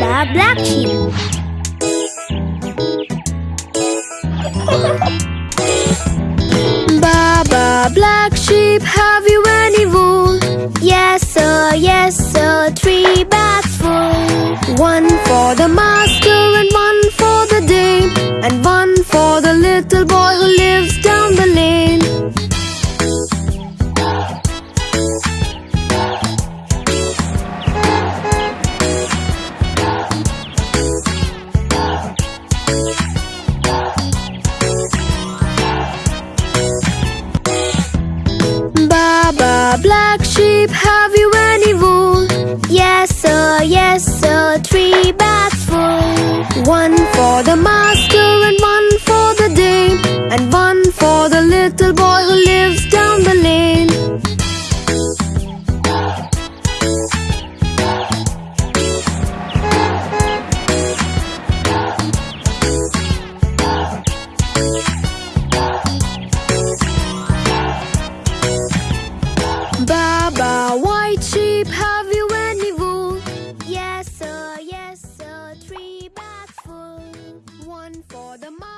Baba Black Sheep. Baba Black Sheep, have you any wool? Yes, sir, yes, sir, three bags full. One for the master and one for the dame, and one for the little boy who lives down A black sheep, have you any wool? Yes, sir, yes, sir, three bags full. One for the master and one for the dame, and one for the little boy who lives. for the mom.